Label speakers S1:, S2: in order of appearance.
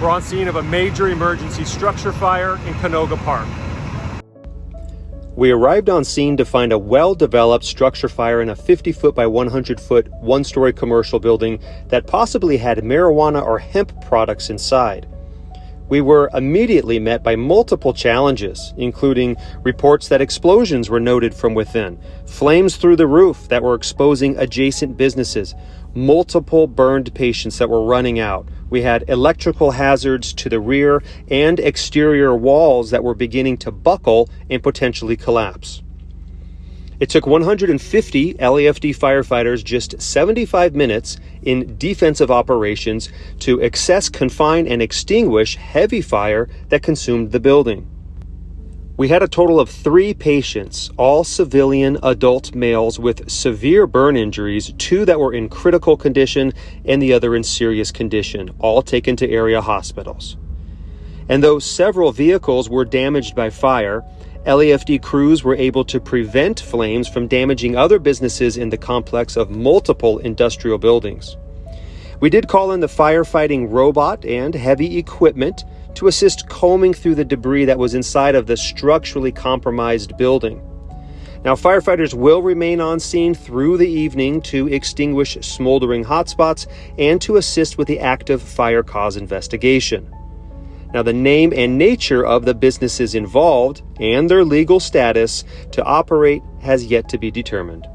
S1: We're on scene of a major emergency structure fire in Canoga Park.
S2: We arrived on scene to find a well developed structure fire in a 50 foot by 100 foot, one story commercial building that possibly had marijuana or hemp products inside. We were immediately met by multiple challenges, including reports that explosions were noted from within, flames through the roof that were exposing adjacent businesses, multiple burned patients that were running out. We had electrical hazards to the rear and exterior walls that were beginning to buckle and potentially collapse. It took 150 LAFD firefighters just 75 minutes in defensive operations to access, confine, and extinguish heavy fire that consumed the building. We had a total of three patients, all civilian adult males with severe burn injuries, two that were in critical condition and the other in serious condition, all taken to area hospitals. And though several vehicles were damaged by fire, LAFD crews were able to prevent flames from damaging other businesses in the complex of multiple industrial buildings. We did call in the firefighting robot and heavy equipment to assist combing through the debris that was inside of the structurally compromised building. Now, firefighters will remain on scene through the evening to extinguish smoldering hotspots and to assist with the active fire cause investigation. Now, the name and nature of the businesses involved and their legal status to operate has yet to be determined.